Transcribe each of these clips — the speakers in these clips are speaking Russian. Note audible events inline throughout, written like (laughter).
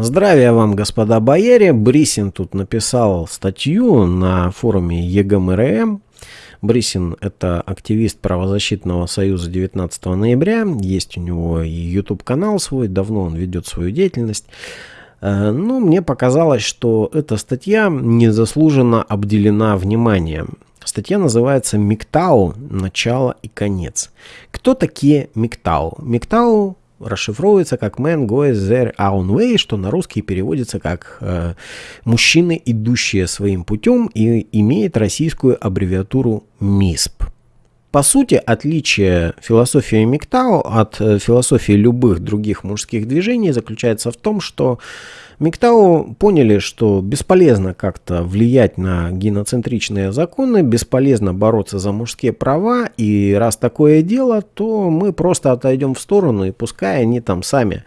Здравия вам, господа бояре. Брисин тут написал статью на форуме ЕГМРМ. Брисин – это активист правозащитного союза 19 ноября. Есть у него и YouTube-канал свой, давно он ведет свою деятельность. Э, но мне показалось, что эта статья незаслуженно обделена вниманием. Статья называется «Миктау. Начало и конец». Кто такие Миктау? Миктау расшифровывается как «Man goes their own way», что на русский переводится как э, «мужчины, идущие своим путем» и имеет российскую аббревиатуру МИСП. По сути, отличие философии Миктау от э, философии любых других мужских движений заключается в том, что Миктау поняли, что бесполезно как-то влиять на геноцентричные законы, бесполезно бороться за мужские права, и раз такое дело, то мы просто отойдем в сторону, и пускай они там сами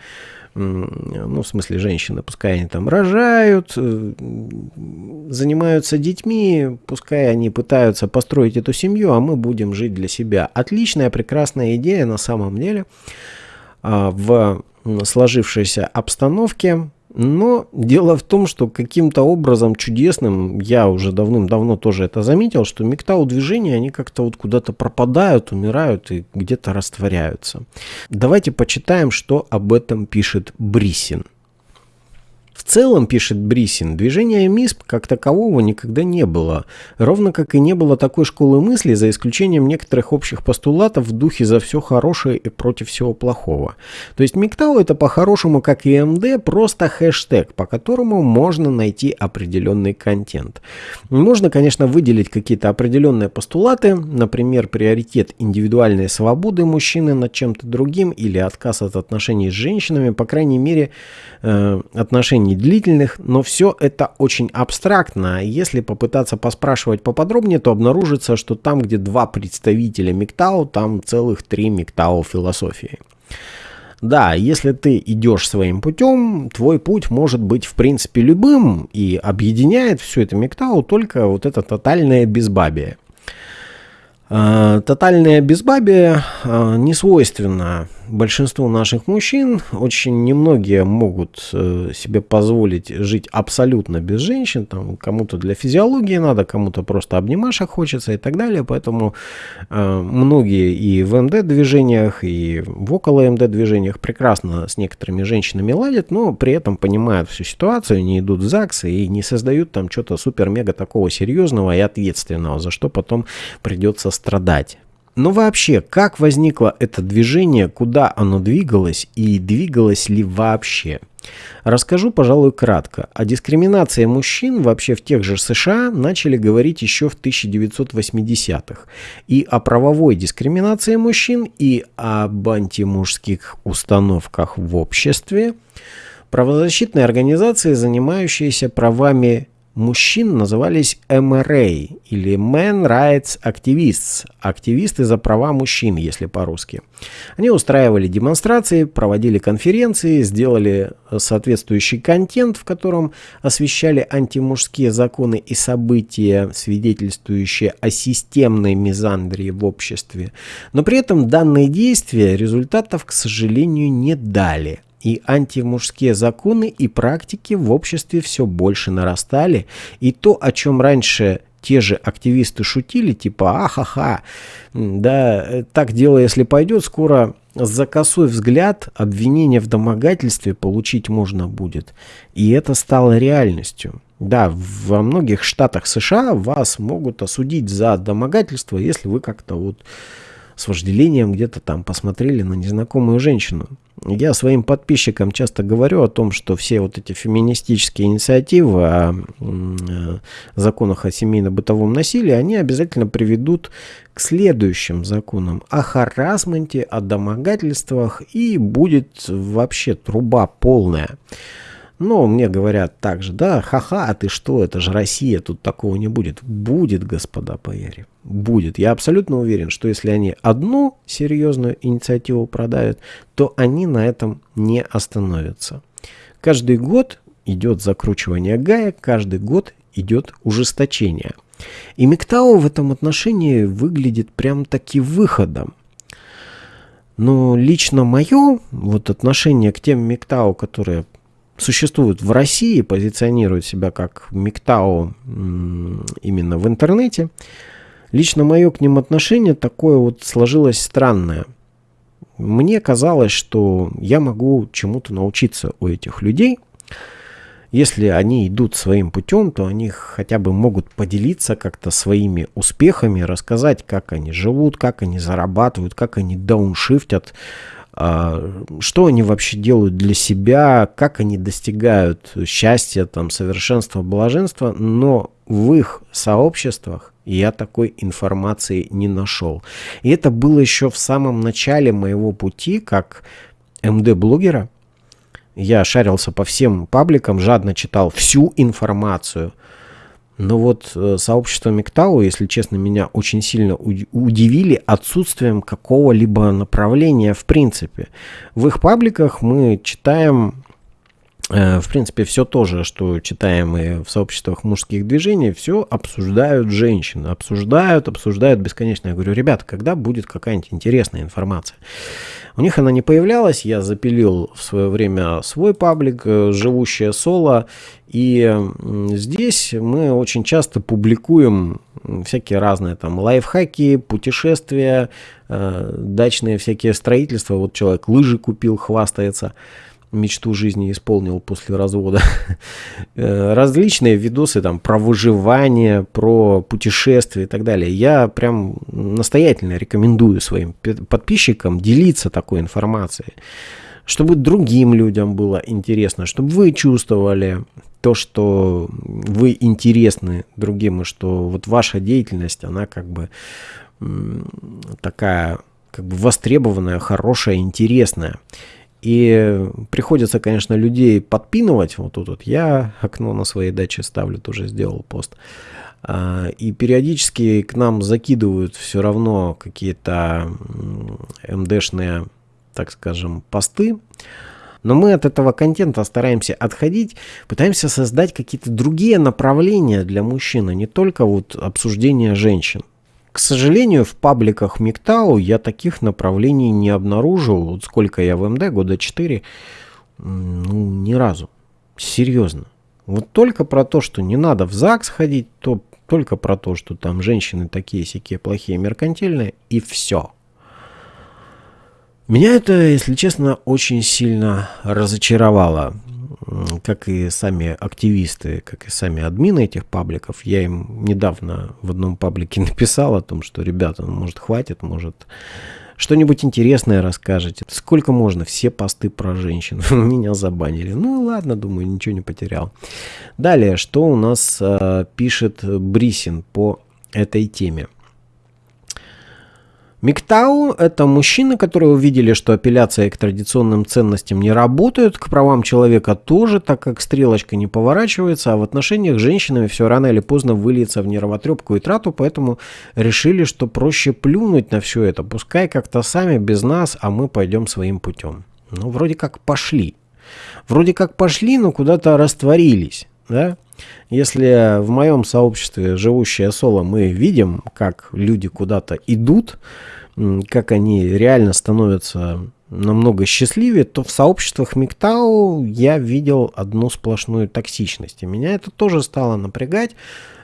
ну, в смысле женщины, пускай они там рожают, э, занимаются детьми, пускай они пытаются построить эту семью, а мы будем жить для себя. Отличная, прекрасная идея на самом деле а, в сложившейся обстановке но дело в том, что каким-то образом чудесным, я уже давным-давно тоже это заметил, что мигтау движения, они как-то вот куда-то пропадают, умирают и где-то растворяются. Давайте почитаем, что об этом пишет Брисин. В целом, пишет Брисин, движения МИСП как такового никогда не было, ровно как и не было такой школы мысли, за исключением некоторых общих постулатов в духе «за все хорошее и против всего плохого». То есть МИКТАУ это по-хорошему, как и МД, просто хэштег, по которому можно найти определенный контент. Можно, конечно, выделить какие-то определенные постулаты, например, приоритет индивидуальной свободы мужчины над чем-то другим или отказ от отношений с женщинами, по крайней мере, э, отношений не длительных, но все это очень абстрактно. Если попытаться поспрашивать поподробнее, то обнаружится, что там, где два представителя МИКТАУ, там целых три МИКТАУ философии. Да, если ты идешь своим путем, твой путь может быть в принципе любым, и объединяет все это МИКТАУ только вот это тотальное безбабие. А, тотальное безбабие а, не свойственно большинству наших мужчин. Очень немногие могут э, себе позволить жить абсолютно без женщин. Там кому-то для физиологии надо, кому-то просто обнимашек хочется и так далее. Поэтому э, многие и в МД движениях, и в около МД движениях прекрасно с некоторыми женщинами ладят, но при этом понимают всю ситуацию, не идут в ЗАГС и не создают там что-то супер-мега такого серьезного и ответственного, за что потом придется страдать. Но вообще, как возникло это движение, куда оно двигалось и двигалось ли вообще? Расскажу, пожалуй, кратко. О дискриминации мужчин вообще в тех же США начали говорить еще в 1980-х. И о правовой дискриминации мужчин, и об антимужских установках в обществе. Правозащитные организации, занимающиеся правами мужчин назывались MRA или Men Rights Activists, активисты за права мужчин, если по-русски. Они устраивали демонстрации, проводили конференции, сделали соответствующий контент, в котором освещали антимужские законы и события, свидетельствующие о системной мизандрии в обществе. Но при этом данные действия результатов, к сожалению, не дали – и антимужские законы и практики в обществе все больше нарастали, и то, о чем раньше те же активисты шутили, типа ахаха, да, так дело, если пойдет, скоро за косой взгляд обвинение в домогательстве получить можно будет. И это стало реальностью. Да, во многих штатах США вас могут осудить за домогательство, если вы как-то вот с вожделением где-то там посмотрели на незнакомую женщину. Я своим подписчикам часто говорю о том, что все вот эти феминистические инициативы о э, законах о семейно-бытовом насилии, они обязательно приведут к следующим законам о харасменте, о домогательствах и будет вообще труба полная. Но мне говорят также, да, ха-ха, а ты что, это же Россия, тут такого не будет. Будет, господа бояре, будет. Я абсолютно уверен, что если они одну серьезную инициативу продают, то они на этом не остановятся. Каждый год идет закручивание гаек, каждый год идет ужесточение. И Миктау в этом отношении выглядит прям таки выходом. Но лично мое вот отношение к тем Миктау, которые существуют в России, позиционируют себя как МИКТАО именно в интернете. Лично мое к ним отношение такое вот сложилось странное. Мне казалось, что я могу чему-то научиться у этих людей. Если они идут своим путем, то они хотя бы могут поделиться как-то своими успехами, рассказать, как они живут, как они зарабатывают, как они дауншифтят, что они вообще делают для себя, как они достигают счастья, там, совершенства, блаженства, но в их сообществах я такой информации не нашел. И это было еще в самом начале моего пути как МД-блогера. Я шарился по всем пабликам, жадно читал всю информацию – но вот э, сообщество Миктау, если честно, меня очень сильно удивили отсутствием какого-либо направления в принципе. В их пабликах мы читаем в принципе, все то же, что читаем и в сообществах мужских движений, все обсуждают женщины. Обсуждают, обсуждают бесконечно. Я говорю, ребята, когда будет какая-нибудь интересная информация? У них она не появлялась, я запилил в свое время свой паблик э, «Живущее соло», и здесь мы очень часто публикуем всякие разные там лайфхаки, путешествия, э, дачные всякие строительства. Вот человек лыжи купил, хвастается мечту жизни исполнил после развода. (laughs) Э, различные видосы там про выживание, про путешествия и так далее. Я прям настоятельно рекомендую своим подписчикам делиться такой информацией, чтобы другим людям было интересно, чтобы вы чувствовали то, что вы интересны другим, и что вот ваша деятельность, она как бы такая как бы востребованная, хорошая, интересная. И приходится, конечно, людей подпинывать. Вот тут вот я окно на своей даче ставлю, тоже сделал пост. А, и периодически к нам закидывают все равно какие-то МДшные, так скажем, посты. Но мы от этого контента стараемся отходить, пытаемся создать какие-то другие направления для мужчин, а не только вот обсуждение женщин. К сожалению, в пабликах МИКТАУ я таких направлений не обнаружил. Вот сколько я в МД, года 4, ну, ни разу. Серьезно. Вот только про то, что не надо в ЗАГС ходить, то только про то, что там женщины такие сякие плохие, меркантильные, и все. Меня это, если честно, очень сильно разочаровало как и сами активисты, как и сами админы этих пабликов, я им недавно в одном паблике (laughs) написал о том, что, ребята, ну, может, хватит, может, что-нибудь интересное расскажете. Сколько можно? Все посты про женщин. (laughs) Меня забанили. Ну ладно, думаю, ничего не потерял. Далее, что у нас э, пишет Брисин по этой теме. Миктау – это мужчины, которые увидели, что апелляция к традиционным ценностям не работает, к правам человека тоже, так как стрелочка не поворачивается, а в отношениях с женщинами все рано или поздно выльется в нервотрепку и трату, поэтому решили, что проще плюнуть на все это, пускай как-то сами без нас, а мы пойдем своим путем. Ну, вроде как пошли. Вроде как пошли, но куда-то растворились, да? Если в моем сообществе живущее соло мы видим, как люди куда-то идут, как они реально становятся намного счастливее, то в сообществах МИКТАУ я видел одну сплошную токсичность. И меня это тоже стало напрягать,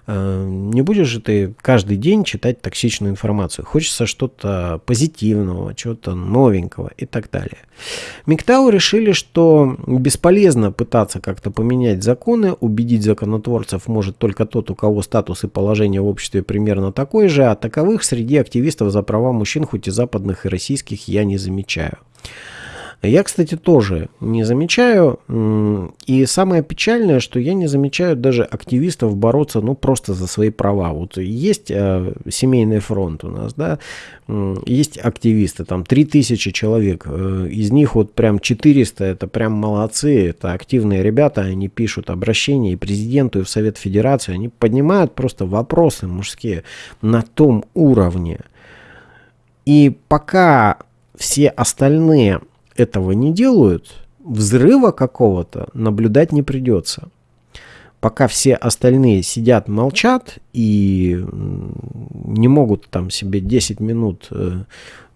не будешь же ты каждый день читать токсичную информацию. Хочется что-то позитивного, чего-то новенького и так далее. Миктау решили, что бесполезно пытаться как-то поменять законы, убедить законотворцев может только тот, у кого статус и положение в обществе примерно такой же, а таковых среди активистов за права мужчин, хоть и западных, и российских, я не замечаю. Я, кстати, тоже не замечаю. И самое печальное, что я не замечаю даже активистов бороться, ну, просто за свои права. Вот есть э, семейный фронт у нас, да, есть активисты, там 3000 человек. Э, из них вот прям 400, это прям молодцы, это активные ребята, они пишут обращения и президенту, и в Совет Федерации, они поднимают просто вопросы мужские на том уровне. И пока все остальные этого не делают, взрыва какого-то наблюдать не придется. Пока все остальные сидят, молчат и не могут там себе 10 минут э,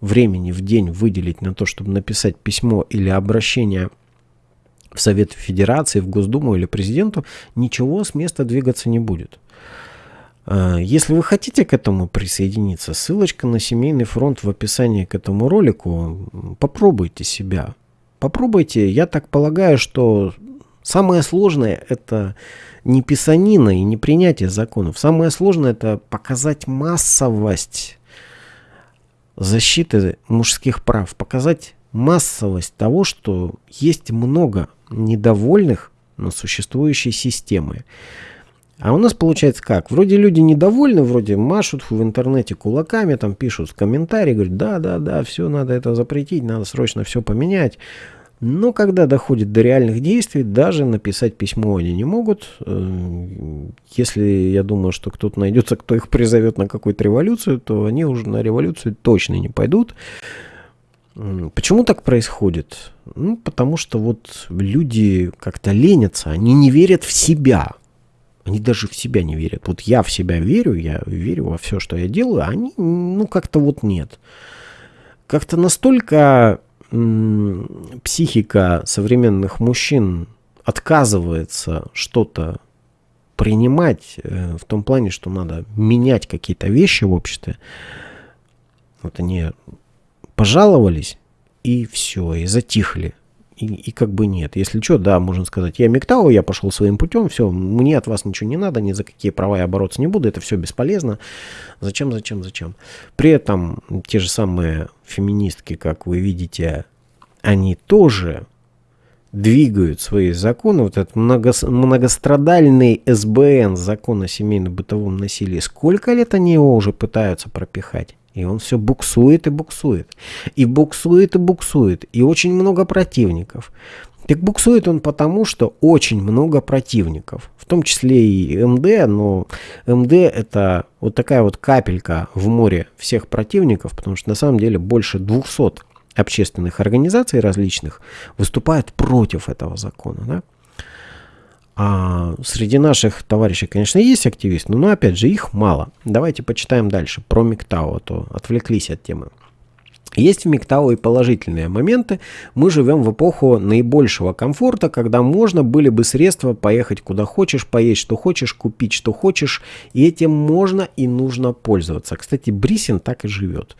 времени в день выделить на то, чтобы написать письмо или обращение в Совет Федерации, в Госдуму или президенту, ничего с места двигаться не будет. А, если вы хотите к этому присоединиться, ссылочка на семейный фронт в описании к этому ролику. Попробуйте себя. Попробуйте. Я так полагаю, что самое сложное это не писанина и не принятие законов. Самое сложное это показать массовость защиты мужских прав, показать массовость того, что есть много недовольных на существующей системой. А у нас получается как? Вроде люди недовольны, вроде машут в интернете кулаками, там пишут комментарии, говорят, да, да, да, все, надо это запретить, надо срочно все поменять. Но когда доходит до реальных действий, даже написать письмо они не могут. Э, если я думаю, что кто-то найдется, кто их призовет на какую-то революцию, то они уже на революцию точно не пойдут. Почему так происходит? Ну, потому что вот люди как-то ленятся, они не верят в себя. Они даже в себя не верят. Вот я в себя верю, я верю во все, что я делаю, а они, ну, как-то вот нет. Как-то настолько психика современных мужчин отказывается что-то принимать э, в том плане, что надо менять какие-то вещи в обществе. Вот они пожаловались, и все, и затихли и, и как бы нет. Если что, да, можно сказать, я Мектау, я пошел своим путем, все, мне от вас ничего не надо, ни за какие права я бороться не буду, это все бесполезно. Зачем, зачем, зачем? При этом те же самые феминистки, как вы видите, они тоже двигают свои законы, вот этот много, многострадальный СБН, закон о семейно-бытовом насилии, сколько лет они его уже пытаются пропихать? И он все буксует и буксует. И буксует и буксует. И очень много противников. Так буксует он потому, что очень много противников. В том числе и МД, но МД это вот такая вот капелька в море всех противников, потому что на самом деле больше 200 общественных организаций различных выступают против этого закона. Да? А среди наших товарищей, конечно, есть активисты, но, опять же, их мало. Давайте почитаем дальше про МИКТАУ, а то отвлеклись от темы. Есть в МИКТАУ и положительные моменты. Мы живем в эпоху наибольшего комфорта, когда можно были бы средства поехать куда хочешь, поесть что хочешь, купить что хочешь. И этим можно и нужно пользоваться. Кстати, Брисин так и живет.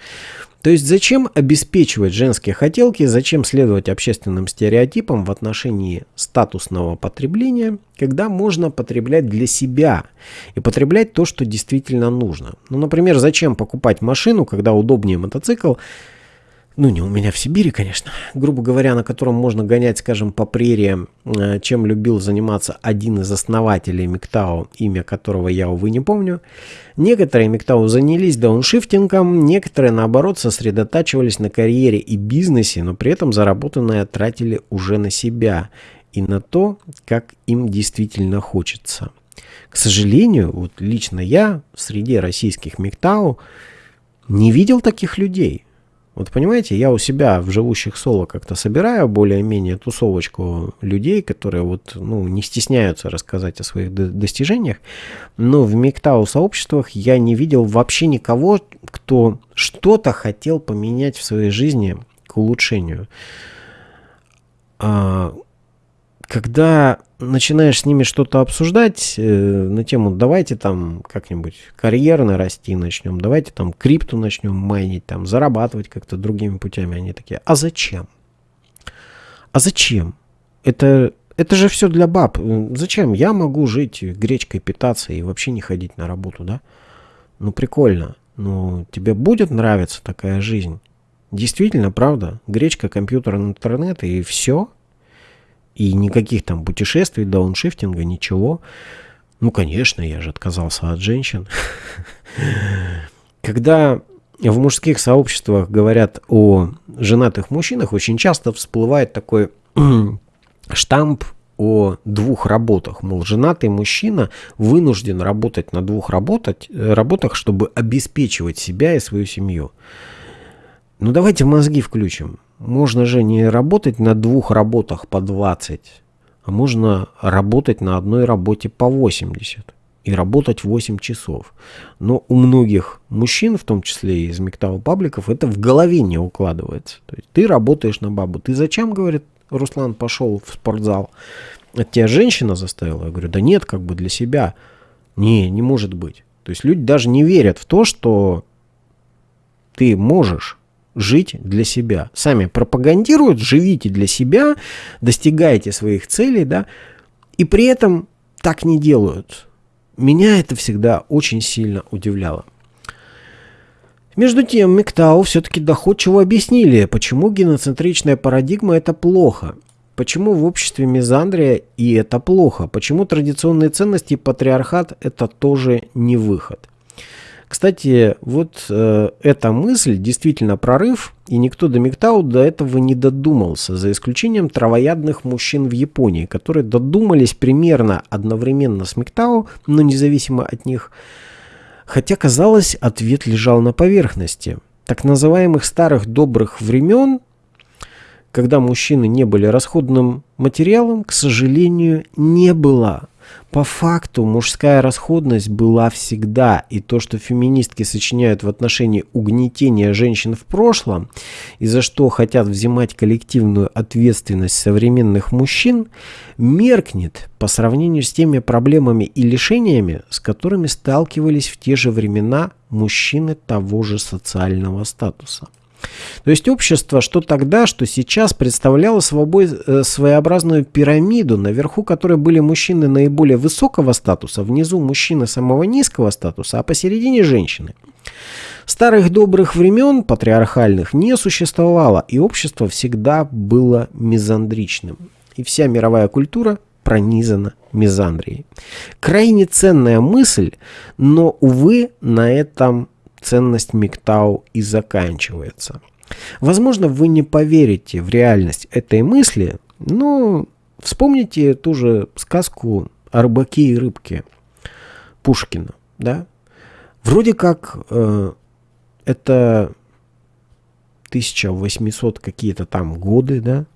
То есть зачем обеспечивать женские хотелки, зачем следовать общественным стереотипам в отношении статусного потребления, когда можно потреблять для себя и потреблять то, что действительно нужно. Ну, например, зачем покупать машину, когда удобнее мотоцикл, ну не у меня в Сибири, конечно, грубо говоря, на котором можно гонять, скажем, по прериям, э, чем любил заниматься один из основателей Миктау, имя которого я, увы, не помню. Некоторые Миктау занялись дауншифтингом, некоторые, наоборот, сосредотачивались на карьере и бизнесе, но при этом заработанное тратили уже на себя и на то, как им действительно хочется. К сожалению, вот лично я в среде российских Миктау не видел таких людей – вот понимаете, я у себя в живущих соло как-то собираю более-менее тусовочку людей, которые вот, ну, не стесняются рассказать о своих достижениях, но в Миктау сообществах я не видел вообще никого, кто что-то хотел поменять в своей жизни к улучшению. А, когда начинаешь с ними что-то обсуждать э, на тему, давайте там как-нибудь карьерно расти начнем, давайте там крипту начнем майнить, там зарабатывать как-то другими путями, они такие, а зачем? А зачем? Это, это же все для баб. Зачем? Я могу жить гречкой питаться и вообще не ходить на работу, да? Ну прикольно. Ну тебе будет нравиться такая жизнь? Действительно, правда? Гречка, компьютер, интернет и все – и никаких там путешествий, дауншифтинга, ничего. Ну, конечно, я же отказался от женщин. Когда в мужских сообществах говорят о женатых мужчинах, очень часто всплывает такой (clears throat) штамп о двух работах. Мол, женатый мужчина вынужден работать на двух работать, работах, чтобы обеспечивать себя и свою семью. Ну давайте мозги включим. Можно же не работать на двух работах по 20, а можно работать на одной работе по 80 и работать 8 часов. Но у многих мужчин, в том числе и из Мектау пабликов, это в голове не укладывается. То есть ты работаешь на бабу. Ты зачем, говорит, Руслан пошел в спортзал. Это тебя женщина заставила? Я говорю, да нет, как бы для себя. Не, не может быть. То есть люди даже не верят в то, что ты можешь жить для себя. Сами пропагандируют, живите для себя, достигайте своих целей, да, и при этом так не делают. Меня это всегда очень сильно удивляло. Между тем, Миктау все-таки доходчиво объяснили, почему геноцентричная парадигма это плохо. Почему в обществе мизандрия и это плохо? Почему традиционные ценности и патриархат это тоже не выход? Кстати, вот э, эта мысль действительно прорыв, и никто до Миктау до этого не додумался, за исключением травоядных мужчин в Японии, которые додумались примерно одновременно с Миктау, но независимо от них. Хотя, казалось, ответ лежал на поверхности. Так называемых старых добрых времен, когда мужчины не были расходным материалом, к сожалению, не было. По факту мужская расходность была всегда, и то, что феминистки сочиняют в отношении угнетения женщин в прошлом, и за что хотят взимать коллективную ответственность современных мужчин, меркнет по сравнению с теми проблемами и лишениями, с которыми сталкивались в те же времена мужчины того же социального статуса. То есть общество, что тогда, что сейчас, представляло собой э, своеобразную пирамиду, наверху которой были мужчины наиболее высокого статуса, внизу мужчины самого низкого статуса, а посередине женщины. Старых добрых времен, патриархальных, не существовало, и общество всегда было мизандричным. И вся мировая культура пронизана мизандрией. Крайне ценная мысль, но, увы, на этом ценность МИГТАУ и заканчивается. Возможно, вы не поверите в реальность этой мысли, но вспомните ту же сказку о рыбаке и рыбке Пушкина. Да? Вроде как э, это 1800 какие-то там годы, да?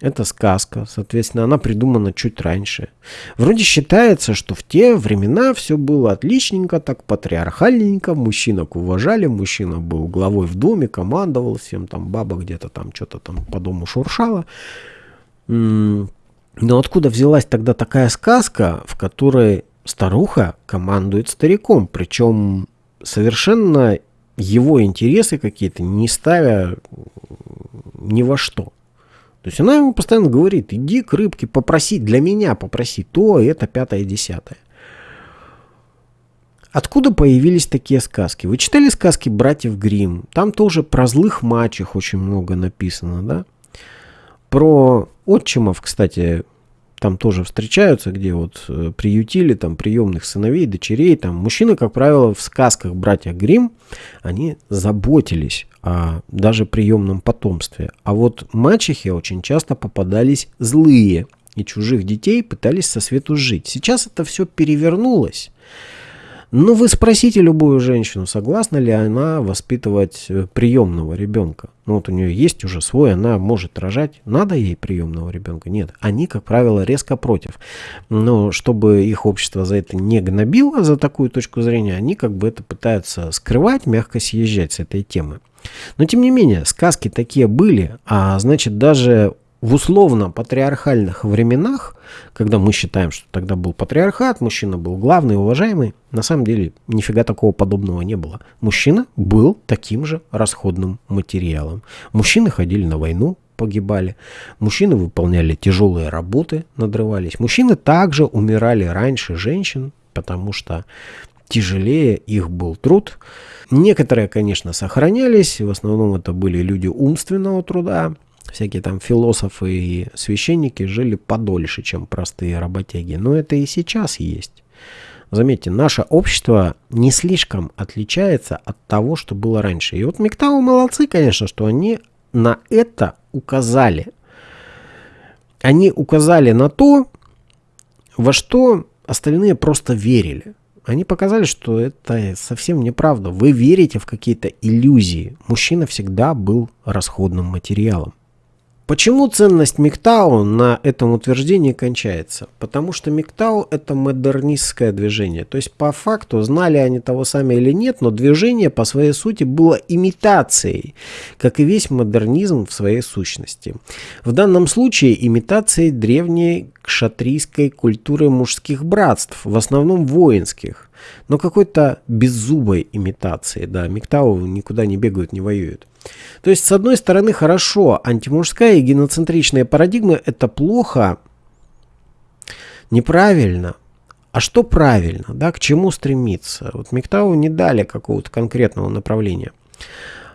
Это сказка, соответственно, она придумана чуть раньше. Вроде считается, что в те времена все было отличненько, так патриархальненько, мужчинок уважали, мужчина был главой в доме, командовал всем, там баба где-то там что-то там по дому шуршала. Но откуда взялась тогда такая сказка, в которой старуха командует стариком, причем совершенно его интересы какие-то не ставя ни во что. То есть она ему постоянно говорит, иди к рыбке, попроси, для меня попроси то, это, пятое, десятое. Откуда появились такие сказки? Вы читали сказки братьев Грим? Там тоже про злых мачех очень много написано, да? Про отчимов, кстати, там тоже встречаются, где вот э, приютили там приемных сыновей, дочерей. Там мужчины, как правило, в сказках братья Грим, они заботились о даже приемном потомстве. А вот мачехи очень часто попадались злые, и чужих детей пытались со свету жить. Сейчас это все перевернулось. Но вы спросите любую женщину, согласна ли она воспитывать э, приемного ребенка. Ну вот у нее есть уже свой, она может рожать. Надо ей приемного ребенка? Нет. Они, как правило, резко против. Но чтобы их общество за это не гнобило, за такую точку зрения, они как бы это пытаются скрывать, мягко съезжать с этой темы. Но тем не менее, сказки такие были, а значит даже в условно-патриархальных временах, когда мы считаем, что тогда был патриархат, мужчина был главный, уважаемый, на самом деле нифига такого подобного не было. Мужчина был таким же расходным материалом. Мужчины ходили на войну, погибали. Мужчины выполняли тяжелые работы, надрывались. Мужчины также умирали раньше женщин, потому что тяжелее их был труд. Некоторые, конечно, сохранялись, в основном это были люди умственного труда, всякие там философы и священники жили подольше, чем простые работяги. Но это и сейчас есть. Заметьте, наше общество не слишком отличается от того, что было раньше. И вот Мектау молодцы, конечно, что они на это указали. Они указали на то, во что остальные просто верили. Они показали, что это совсем неправда. Вы верите в какие-то иллюзии. Мужчина всегда был расходным материалом. Почему ценность МИГТАУ на этом утверждении кончается? Потому что МИГТАУ это модернистское движение. То есть по факту, знали они того сами или нет, но движение по своей сути было имитацией, как и весь модернизм в своей сущности. В данном случае имитацией древней кшатрийской культуры мужских братств, в основном воинских, но какой-то беззубой имитации. Да, МИГТАУ никуда не бегают, не воюют. То есть, с одной стороны, хорошо, антимужская и геноцентричная парадигма – это плохо, неправильно. А что правильно, да, к чему стремиться? Вот Миктау не дали какого-то конкретного направления.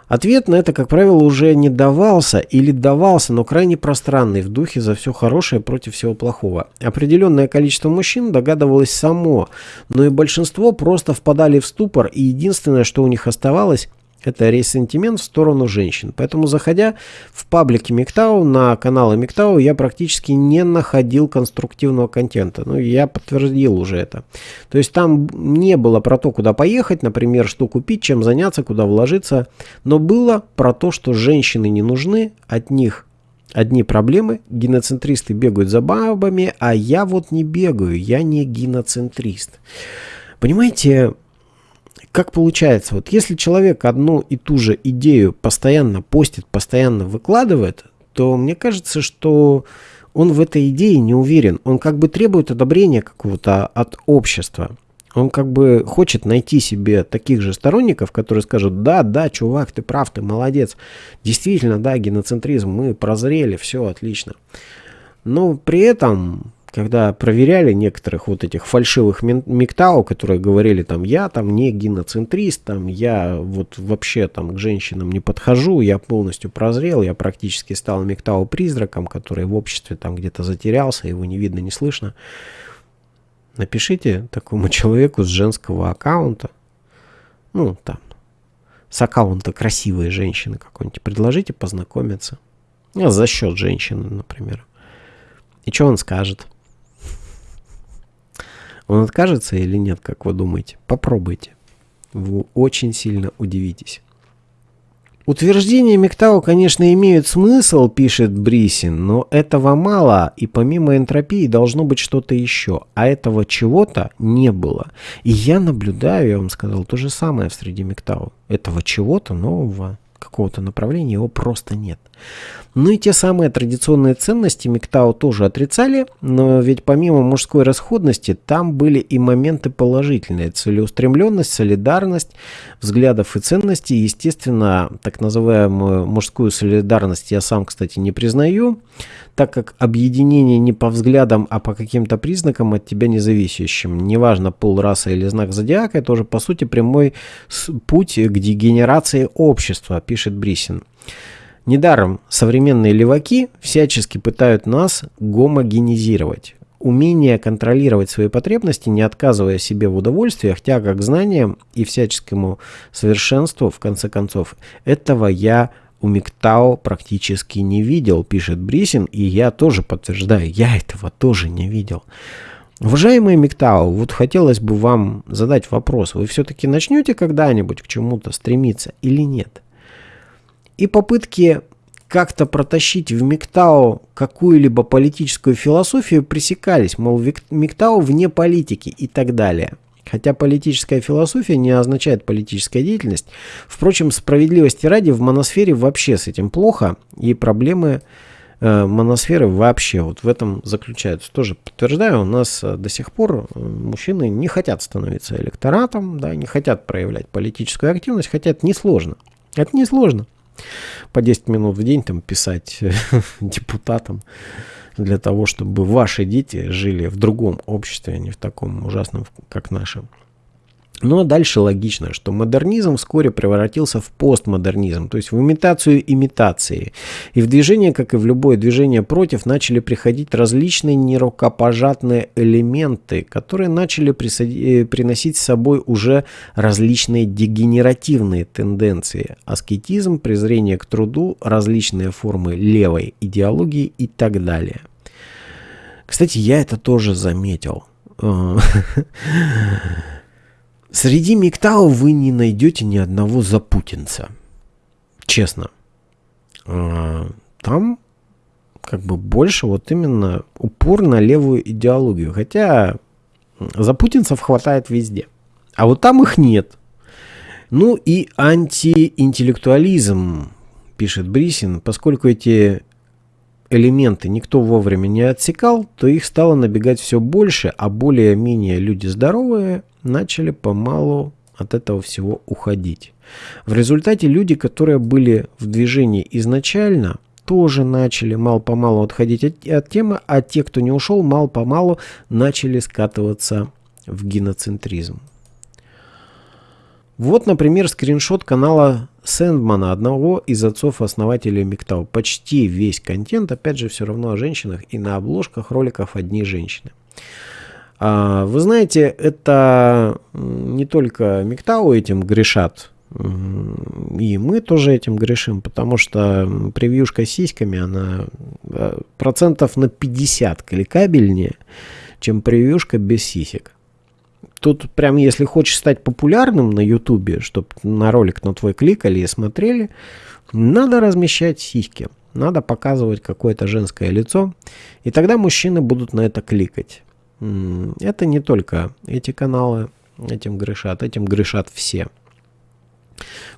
Ответ на это, как правило, уже не давался или давался, но крайне пространный, в духе за все хорошее против всего плохого. Определенное количество мужчин догадывалось само, но и большинство просто впадали в ступор, и единственное, что у них оставалось, это ресентимент в сторону женщин. Поэтому, заходя в паблике Миктау, на каналы Миктау, я практически не находил конструктивного контента. Ну, я подтвердил уже это. То есть там не было про то, куда поехать, например, что купить, чем заняться, куда вложиться. Но было про то, что женщины не нужны, от них одни проблемы. Геноцентристы бегают за бабами, а я вот не бегаю, я не геноцентрист. Понимаете, как получается, вот если человек одну и ту же идею постоянно постит, постоянно выкладывает, то мне кажется, что он в этой идее не уверен. Он как бы требует одобрения какого-то от общества. Он как бы хочет найти себе таких же сторонников, которые скажут, да, да, чувак, ты прав, ты молодец. Действительно, да, геноцентризм, мы прозрели, все отлично. Но при этом когда проверяли некоторых вот этих фальшивых миктау, которые говорили там, я там не геноцентрист, там я вот вообще там к женщинам не подхожу, я полностью прозрел, я практически стал миктау призраком, который в обществе там где-то затерялся, его не видно, не слышно. Напишите такому (laughs) человеку с женского аккаунта, ну там, с аккаунта красивой женщины какой-нибудь, предложите познакомиться. А за счет женщины, например. И что он скажет? Он откажется или нет, как вы думаете? Попробуйте. Вы очень сильно удивитесь. Утверждения Мектау, конечно, имеют смысл, пишет Брисин, но этого мало, и помимо энтропии должно быть что-то еще, а этого чего-то не было. И я наблюдаю, я вам сказал, то же самое в среде Мектау. Этого чего-то нового, какого-то направления, его просто нет. Ну и те самые традиционные ценности Миктау тоже отрицали, но ведь помимо мужской расходности, там были и моменты положительные. Целеустремленность, солидарность, взглядов и ценностей. Естественно, так называемую мужскую солидарность я сам, кстати, не признаю, так как объединение не по взглядам, а по каким-то признакам от тебя независящим. Неважно, пол, раса или знак зодиака, это уже по сути прямой путь к дегенерации общества, пишет Брисин. Недаром современные леваки всячески пытают нас гомогенизировать. Умение контролировать свои потребности, не отказывая себе в удовольствиях, тяга к знаниям и всяческому совершенству, в конце концов, этого я у Миктао практически не видел, пишет Брисин, и я тоже подтверждаю, я этого тоже не видел. Уважаемые Миктао, вот хотелось бы вам задать вопрос, вы все-таки начнете когда-нибудь к чему-то стремиться или нет? И попытки как-то протащить в МИКТАО какую-либо политическую философию пресекались, мол, МИКТАО вне политики и так далее. Хотя политическая философия не означает политическая деятельность. Впрочем, справедливости ради, в моносфере вообще с этим плохо, и проблемы э, моносферы вообще вот в этом заключаются. Тоже подтверждаю, у нас э, до сих пор э, мужчины не хотят становиться электоратом, да, не хотят проявлять политическую активность, хотя это несложно. Это несложно по 10 минут в день там писать (laughs) депутатам для того, чтобы ваши дети жили в другом обществе, а не в таком ужасном, как наше. Ну а дальше логично, что модернизм вскоре превратился в постмодернизм, то есть в имитацию имитации. И в движение, как и в любое движение против, начали приходить различные нерукопожатные элементы, которые начали э, приносить с собой уже различные дегенеративные тенденции. Аскетизм, презрение к труду, различные формы левой идеологии и так далее. Кстати, я это тоже заметил. (laughs) Среди Миктау вы не найдете ни одного запутинца. Честно. А, там как бы больше вот именно упор на левую идеологию. Хотя за путинцев хватает везде. А вот там их нет. Ну и антиинтеллектуализм, пишет Брисин, поскольку эти элементы никто вовремя не отсекал, то их стало набегать все больше, а более-менее люди здоровые начали помалу от этого всего уходить. В результате люди, которые были в движении изначально, тоже начали мало-помалу отходить от, от темы, а те, кто не ушел, мало-помалу начали скатываться в геноцентризм. Вот, например, скриншот канала Сэндмана, одного из отцов-основателей Миктау. Почти весь контент, опять же, все равно о женщинах, и на обложках роликов одни женщины. А, вы знаете, это не только Миктау этим грешат, и мы тоже этим грешим, потому что превьюшка с сиськами, она э, процентов на 50 кликабельнее, чем превьюшка без сисек. Тут прям, если хочешь стать популярным на ютубе, чтобы на ролик на твой кликали и смотрели, надо размещать сиськи. Надо показывать какое-то женское лицо, и тогда мужчины будут на это кликать. Это не только эти каналы этим грешат, этим грешат все.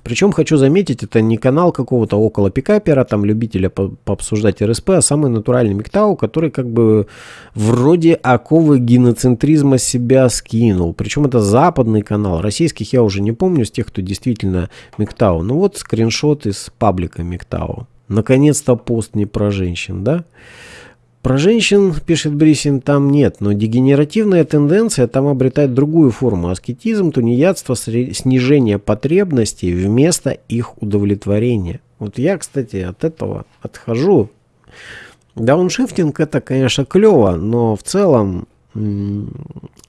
Причем, хочу заметить, это не канал какого-то около пикапера, там любителя по пообсуждать РСП, а самый натуральный Миктау, который как бы вроде оковы геноцентризма себя скинул. Причем это западный канал, российских я уже не помню, с тех, кто действительно Миктау. Ну вот скриншот из паблика Миктау. Наконец-то пост не про женщин, да? Про женщин, пишет Брисин, там нет, но дегенеративная тенденция там обретает другую форму. Аскетизм, тунеядство, снижение потребностей вместо их удовлетворения. Вот я, кстати, от этого отхожу. Дауншифтинг это, конечно, клево, но в целом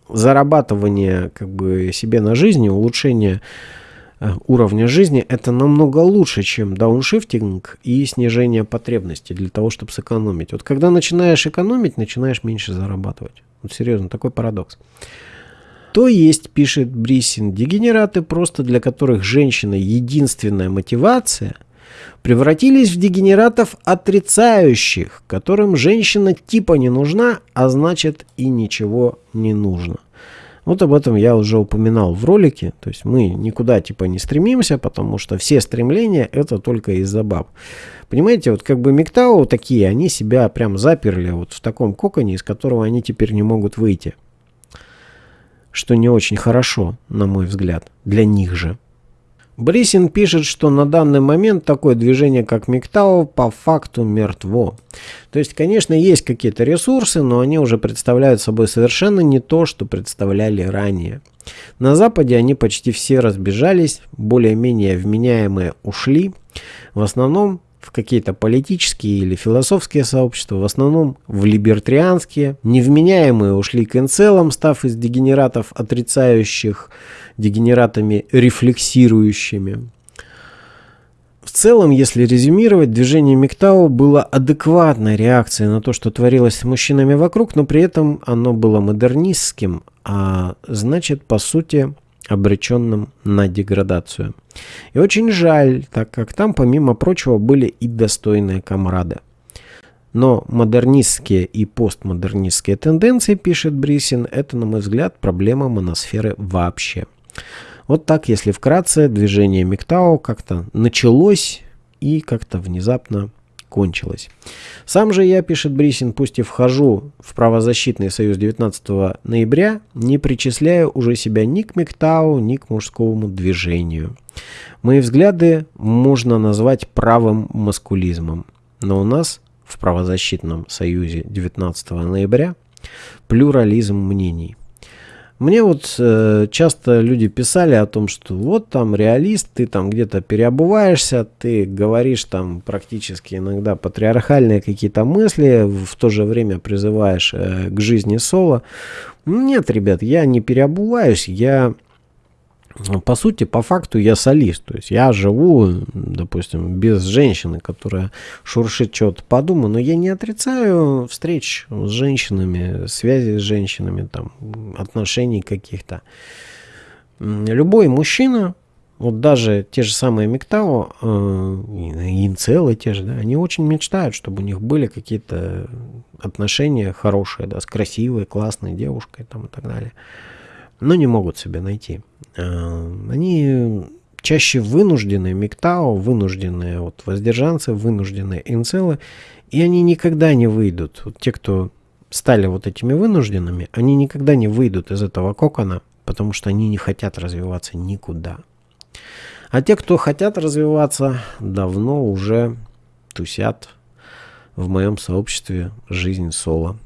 зарабатывание как бы себе на жизни, улучшение уровня жизни, это намного лучше, чем дауншифтинг и снижение потребностей для того, чтобы сэкономить. Вот когда начинаешь экономить, начинаешь меньше зарабатывать. Вот серьезно, такой парадокс. То есть, пишет Брисин, дегенераты, просто для которых женщина единственная мотивация, превратились в дегенератов отрицающих, которым женщина типа не нужна, а значит и ничего не нужно. Вот об этом я уже упоминал в ролике. То есть мы никуда типа не стремимся, потому что все стремления это только из-за баб. Понимаете, вот как бы Миктау такие, они себя прям заперли вот в таком коконе, из которого они теперь не могут выйти. Что не очень хорошо, на мой взгляд, для них же. Брисин пишет, что на данный момент такое движение, как МИГТАО, по факту мертво. То есть, конечно, есть какие-то ресурсы, но они уже представляют собой совершенно не то, что представляли ранее. На Западе они почти все разбежались, более-менее вменяемые ушли. В основном в какие-то политические или философские сообщества, в основном в либертарианские. Невменяемые ушли к инцелам, став из дегенератов отрицающих дегенератами рефлексирующими. В целом, если резюмировать, движение Миктау было адекватной реакцией на то, что творилось с мужчинами вокруг, но при этом оно было модернистским, а значит, по сути, обреченным на деградацию. И очень жаль, так как там, помимо прочего, были и достойные комрады. Но модернистские и постмодернистские тенденции, пишет Брисин, это, на мой взгляд, проблема моносферы вообще. Вот так, если вкратце, движение Миктау как-то началось и как-то внезапно кончилось. Сам же я, пишет Брисин, пусть и вхожу в правозащитный союз 19 ноября, не причисляю уже себя ни к Миктау, ни к мужскому движению. Мои взгляды можно назвать правым маскулизмом. Но у нас в правозащитном союзе 19 ноября плюрализм мнений. Мне вот э, часто люди писали о том, что вот там реалист, ты там где-то переобуваешься, ты говоришь там практически иногда патриархальные какие-то мысли, в то же время призываешь э, к жизни соло. Нет, ребят, я не переобуваюсь, я по сути, по факту я солист. То есть я живу, допустим, без женщины, которая шуршит что-то по дому, но я не отрицаю встреч с женщинами, связи с женщинами, там, отношений каких-то. Любой мужчина Вот даже те же самые Миктао, э, инцелы те же, да, они очень мечтают, чтобы у них были какие-то отношения хорошие, да, с красивой, классной девушкой там и так далее. Но не могут себе найти. Э, они чаще вынужденные Миктао, вынужденные вот воздержанцы, вынужденные инцелы, и они никогда не выйдут. Вот те, кто стали вот этими вынужденными, они никогда не выйдут из этого кокона, потому что они не хотят развиваться никуда. А те, кто хотят развиваться, давно уже тусят в моем сообществе «Жизнь соло».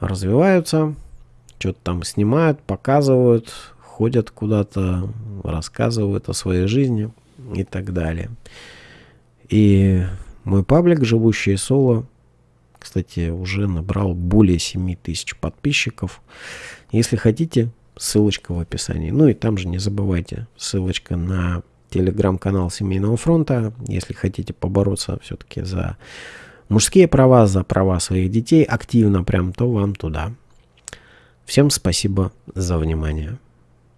Развиваются, что-то там снимают, показывают, ходят куда-то, рассказывают о своей жизни и так далее. И мой паблик «Живущие соло», кстати, уже набрал более 7 тысяч подписчиков. Если хотите, ссылочка в описании. Ну и там же не забывайте, ссылочка на телеграм-канал Семейного фронта, если хотите побороться все-таки за мужские права, за права своих детей активно прям, то вам туда. Всем спасибо за внимание.